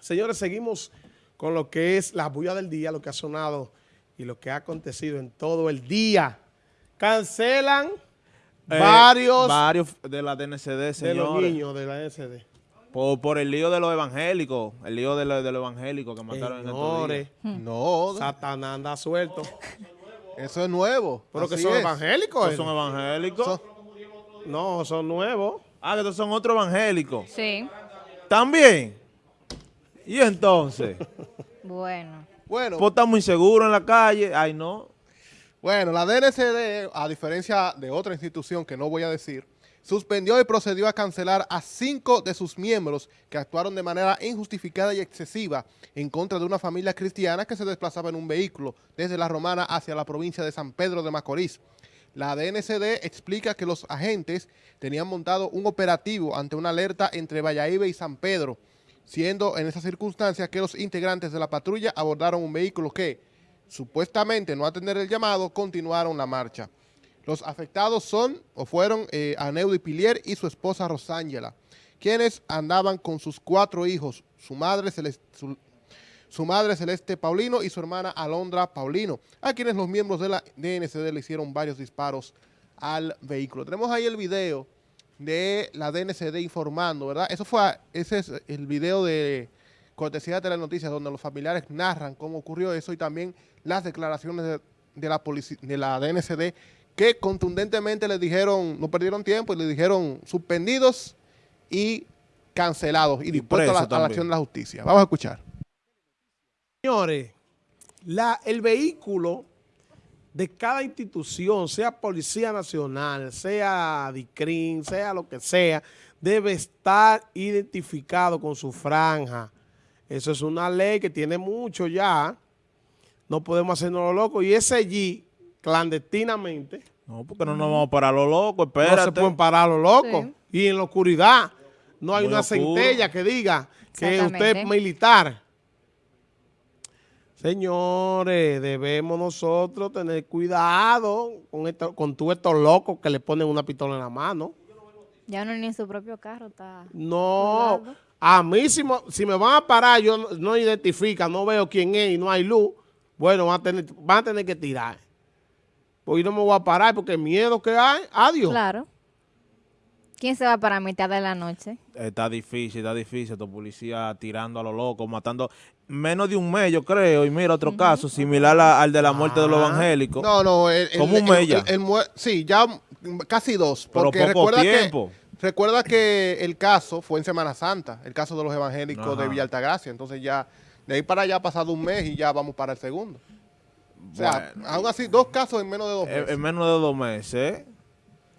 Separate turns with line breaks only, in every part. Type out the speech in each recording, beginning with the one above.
Señores, seguimos con lo que es la bulla del día, lo que ha sonado y lo que ha acontecido en todo el día. Cancelan
Eh,
varios
varios de la DNCD, señores.
de los niños de la SD.
Por, por el lío de los evangélicos, el lío de, los- de los evangélicos que mataron en estos días.
Señores,
No,
Satanás anda suelto.
eso es nuevo.
Pero que son
es.
evangélicos.
¿Estos son evangélicos?
Son-
No, son nuevos.
Ah, que estos son otros evangélicos.
Sí,
¿También? ¿Y entonces?
bueno.
Bueno,
pues estamos inseguros en la calle. Ay, no.
bueno, la DNCD, a diferencia de otra institución que no voy a decir, suspendió y procedió a cancelar a cinco de sus miembros que actuaron de manera injustificada y excesiva en contra de una familia cristiana que se desplazaba en un vehículo desde la Romana hacia la provincia de San Pedro de Macorís. La DNCD explica que los agentes tenían montado un operativo ante una alerta entre Valladolid y San Pedro, siendo en esas circunstancias que los integrantes de la patrulla abordaron un vehículo que, supuestamente no atender el llamado, continuaron la marcha. Los afectados son o fueron eh, Aneudy Pilier y su esposa Rosángela, quienes andaban con sus cuatro hijos, su madre, Celeste, su madre Celeste Paulino y su hermana Alondra Paulino, a quienes los miembros de la DNCD le hicieron varios disparos al vehículo. Tenemos ahí el video de la DNCD informando, ¿verdad? Eso fue, ese es el video de cortesía de Telenoticias, donde los familiares narran cómo ocurrió eso y también las declaraciones de, de la, de la DNCD que contundentemente le dijeron, no perdieron tiempo y le dijeron suspendidos y cancelados y, dispuestos a la, a la acción de la justicia. Vamos a escuchar.
Señores, la, el vehículo de cada institución, sea Policía Nacional, sea DICRIN, sea lo que sea, debe estar identificado con su franja. Eso es una ley que tiene mucho ya. No podemos hacernos lo loco. Y ese allí, clandestinamente,
No, porque no nos vamos a parar los locos,
no se
espérate.
pueden parar los locos.
Sí.
Y en la oscuridad no hay
Muy
una
oscuro.
centella que diga que usted es militar. Señores, debemos nosotros tener cuidado con, esto, con todos estos locos que le ponen una pistola en la mano.
Ya uno ni en su propio carro está.
No, a mí si me, si me van a parar, yo no, no identifica, no veo quién es y no hay luz, bueno, van a tener, van a tener que tirar. Pues yo no me voy a parar porque el miedo que hay, adiós.
Claro. ¿Quién se va para mitad de la noche?
Está difícil, está difícil. Estos policías tirando a los locos, matando. Menos de un mes, yo creo. Y mira, otro caso similar a- al de la muerte de los
Ah.
evangélicos.
No, no, el, el-
¿Cómo un
el-
mes ya?
el- el mue- sí, ya casi dos.
Pero poco
recuerda
tiempo.
Que, recuerda que el caso fue en Semana Santa, el caso de los evangélicos de. Villa Altagracia. Entonces ya, de ahí para allá ha pasado un mes y ya vamos para el segundo. O sea,
Bueno.
aún así, dos casos en menos de dos
En,
meses.
en menos de dos meses, ¿eh?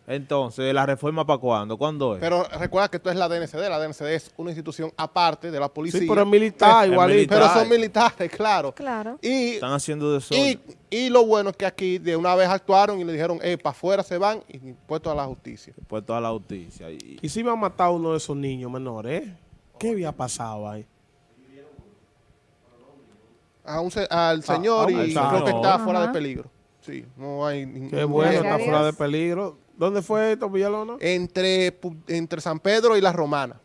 Entonces, ¿la reforma para cuándo? ¿Cuándo es?
Pero recuerda que esto es la DNCD. La DNCD es una institución aparte de la policía.
Sí, pero es militar,
Es
igualito.
militar.
Pero son militares, claro.
Claro.
Y,
Están haciendo de
y, y lo bueno es que aquí de una vez actuaron y le dijeron, eh, para afuera se van y puestos a la justicia.
Puesto a la justicia. Y,
¿Y si iban a matar a uno de esos niños menores? eh? ¿Qué había pasado ahí?
a un se- al señor
a un
y creo que está fuera de
Ajá.
peligro. Sí, no hay ningún
Qué bueno, está fuera de peligro. ¿Dónde fue esto, Villalona?
Entre, entre San Pedro y la Romana.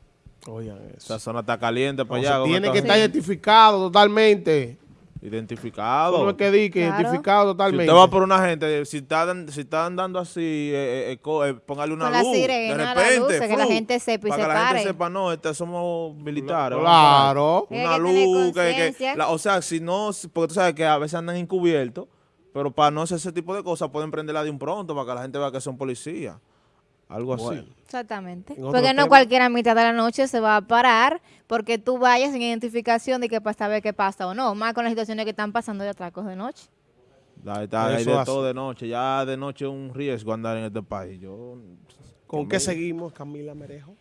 Oigan
esa zona está caliente para allá.
tiene que estar identificado totalmente.
Identificado.
No es que di que
Claro.
identificado
Si
totalmente.
usted va por una gente, si está, dan- si está andando así, eh, eh, eh, eh, póngale una
Con la
luz.
sirena,
de
la
repente,
luz, que la gente sepa y
para
se
que la
pare.
gente sepa, no, este, somos militares.
Claro.
Una
que tener
luz, que, la- o sea, si no, si- porque tú sabes que a veces andan encubiertos, pero para no hacer ese tipo de cosas pueden prenderla de un pronto para que la gente vea que son policías. Algo así.
Exactamente. Porque no
tema-
cualquiera a mitad de la noche se va a parar porque tú vayas sin identificación de que para saber qué pasa o no. Más con las situaciones que están pasando de atracos de noche.
Ahí está, hay
Eso
de todo de noche. Ya de noche es un riesgo andar en este país. Yo,
¿Con qué
me-
seguimos, Camila Merejo?